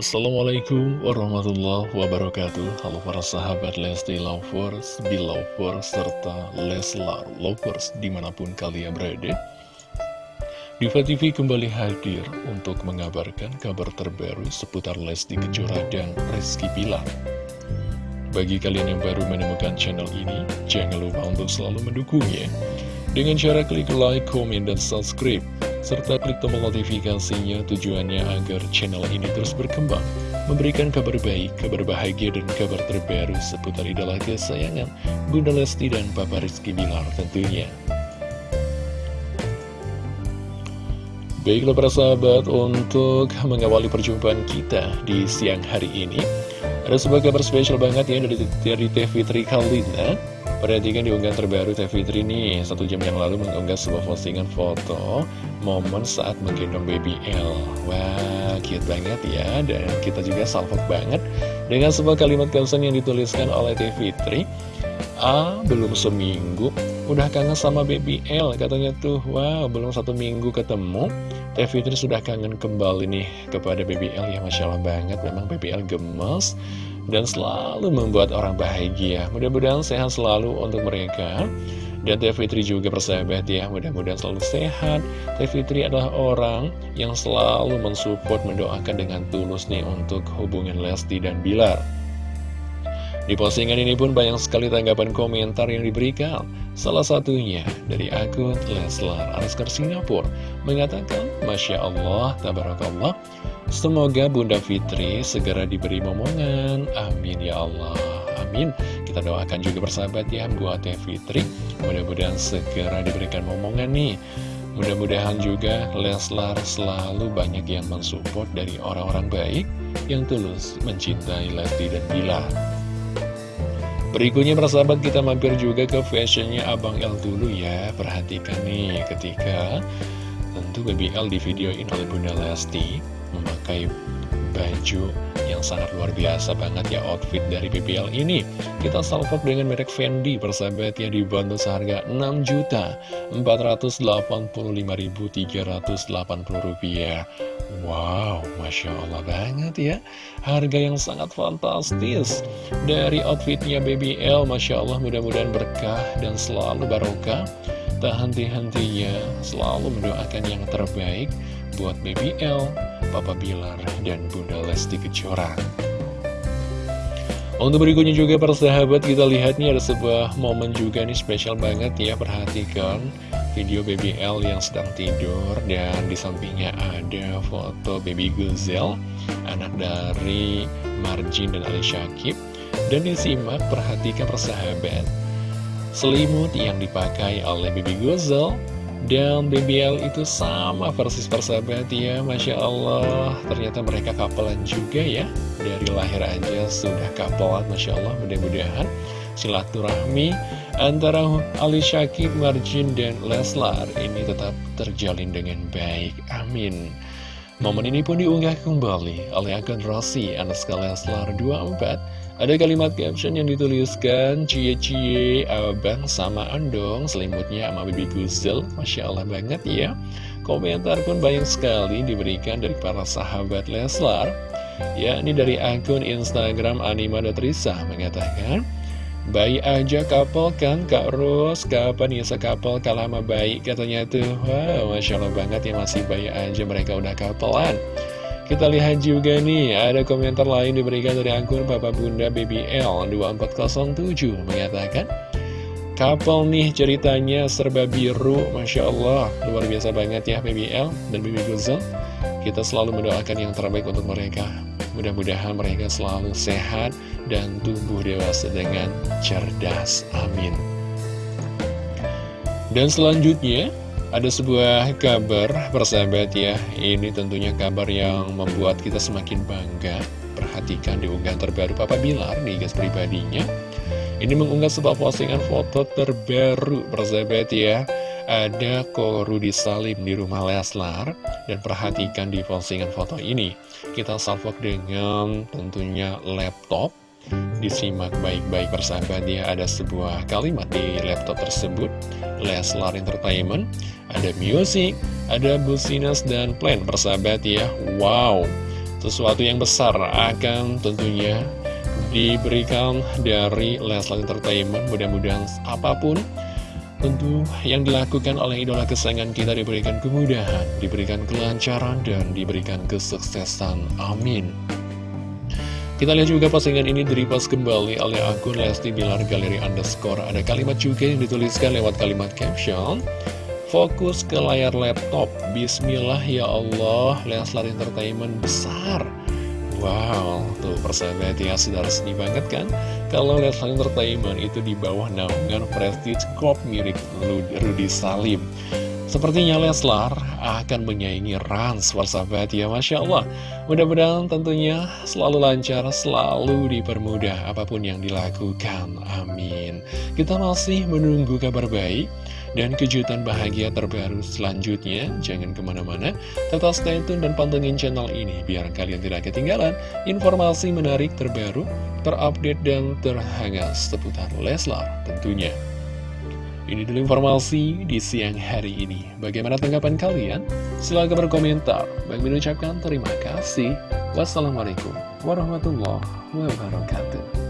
Assalamualaikum warahmatullahi wabarakatuh. Halo para sahabat Lesti Lovers, Belovers, serta Leslar Lovers di mana pun kalian berada. Diva TV kembali hadir untuk mengabarkan kabar terbaru seputar Lesti Kejora dan Rizky Pilar Bagi kalian yang baru menemukan channel ini, jangan lupa untuk selalu mendukungnya. Dengan cara klik like, komen, dan subscribe serta klik tombol notifikasinya tujuannya agar channel ini terus berkembang, memberikan kabar baik, kabar bahagia, dan kabar terbaru seputar idola kesayangan Bunda Lesti dan Papa Rizky Bilar tentunya. Baiklah para sahabat, untuk mengawali perjumpaan kita di siang hari ini, ada sebuah kabar spesial banget ya dari, dari TV Tri Kalina Perhatikan di unggahan terbaru Teh Fitri nih. Satu jam yang lalu mengunggah sebuah postingan foto Momen saat menggendong baby L. Wah, cute banget ya. Dan kita juga salvok banget Dengan sebuah kalimat caption yang dituliskan oleh Teh Fitri A, belum seminggu Udah kangen sama baby L. Katanya tuh, wow, belum satu minggu ketemu. Teh Fitri sudah kangen kembali nih kepada baby L Ya Masya Allah banget, memang baby L gemes dan selalu membuat orang bahagia. Mudah-mudahan sehat selalu untuk mereka. Dan Teh Fitri juga persahabat ya, mudah-mudahan selalu sehat. Teh Fitri adalah orang yang selalu mensupport, mendoakan dengan tulus nih untuk hubungan Lesti dan Bilar. Di postingan ini pun banyak sekali tanggapan komentar yang diberikan. Salah satunya dari akun Leslar Anskar Singapura mengatakan, Masya Allah, Tabarakallah, Semoga Bunda Fitri segera diberi momongan. Amin ya Allah. Amin. Kita doakan juga bersahabat ya buat Teh Fitri. Mudah-mudahan segera diberikan momongan nih. Mudah-mudahan juga Leslar selalu banyak yang mensupport dari orang-orang baik yang tulus mencintai Lesti dan Bila. Berikutnya persahabat kita mampir juga ke fashionnya Abang L dulu ya. Perhatikan nih ketika tentu BBL di videoin oleh Bunda Lesti memakai baju yang sangat luar biasa banget ya outfit dari BBL ini. Kita salvok dengan merek Fendi persahabat ya dibantu seharga 6 juta 485.380 rupiah. Wow, Masya Allah banget ya. Harga yang sangat fantastis. Dari outfitnya BBL Masya Allah mudah-mudahan berkah dan selalu barokah. Tak henti-hentinya selalu mendoakan yang terbaik buat BBL, Papa Bilar, dan Bunda Lesti Kejora. Untuk berikutnya juga para sahabat kita lihat nih ada sebuah momen juga nih spesial banget ya. Perhatikan video BBL yang sedang tidur dan di sampingnya ada foto baby Guzel Anak dari Marjin dan Ali Syakib. Dan disimak perhatikan persahabat Selimut yang dipakai oleh baby Guzel dan BBL itu sama persis persahabat ya Masya Allah. Ternyata mereka kapelan juga ya. Dari lahir aja sudah kapelan Masya Allah mudah-mudahan. Silaturahmi antara Ali Syakib, Marjin, dan Leslar Ini tetap terjalin dengan baik. Amin Momen ini pun diunggah kembali oleh akun Rossi Anaska Leslar 24 ada kalimat caption yang dituliskan Cie-cie abang sama andong Selimutnya sama Bibi Guzel. Masya Allah banget ya. Komentar pun banyak sekali diberikan dari para sahabat Leslar. Ya ini dari akun Instagram Anima.Risa mengatakan Bayi aja kapal kan Kak Ros? Kapan ya sekapal kalah sama bayi Katanya tuh. Wow Masya Allah banget ya masih bayi aja mereka udah kapelan. Kita lihat juga nih, ada komentar lain diberikan dari akun Papa Bunda BBL 2407 mengatakan Couple nih ceritanya serba biru, Masya Allah, luar biasa banget ya BBL dan BB Guzel Kita selalu mendoakan yang terbaik untuk mereka Mudah-mudahan mereka selalu sehat dan tumbuh dewasa dengan cerdas, amin. Dan selanjutnya ada sebuah kabar persahabat ya. Ini tentunya kabar yang membuat kita semakin bangga. Perhatikan di unggahan terbaru Papa Bilar di gas pribadinya. Ini mengunggah sebuah postingan foto terbaru persahabat ya Ada Korudi Salim di rumah Leslar. Dan perhatikan di postingan foto ini. Kita salvok dengan tentunya laptop. Disimak baik-baik persahabat ya. Ada sebuah kalimat di laptop tersebut. Leslar Entertainment. Ada musik, ada business dan plan persahabat ya. Wow. Sesuatu yang besar akan tentunya diberikan dari Leslar Entertainment. Mudah-mudahan apa pun tentu yang dilakukan oleh idola kesayangan kita diberikan kemudahan, diberikan kelancaran, dan diberikan kesuksesan. Amin. Kita lihat juga postingan ini direpost kembali oleh akun Lesti Bilar Galeri Underscore. Ada kalimat juga yang dituliskan lewat kalimat caption. Fokus ke layar laptop. Bismillah ya Allah, Leslar Entertainment besar. Wow, tuh persahabat ya, sudah resmi banget kan? Kalau Leslar Entertainment itu di bawah naungan Prestige Corp milik Rudy Salim. Sepertinya Leslar akan menyaingi Rans, persahabat ya, Masya Allah. Mudah-mudahan tentunya selalu lancar, selalu dipermudah apa pun yang dilakukan. Amin. Kita masih menunggu kabar baik dan kejutan bahagia terbaru selanjutnya. Jangan ke mana-mana, tetap stay tune dan pantengin channel ini biar kalian tidak ketinggalan informasi menarik terbaru, terupdate, dan terhangat seputar Leslar tentunya. Ini dulu informasi di siang hari ini. Bagaimana tanggapan kalian? Silahkan berkomentar. Bagi mengucapkan terima kasih. Wassalamualaikum warahmatullahi wabarakatuh.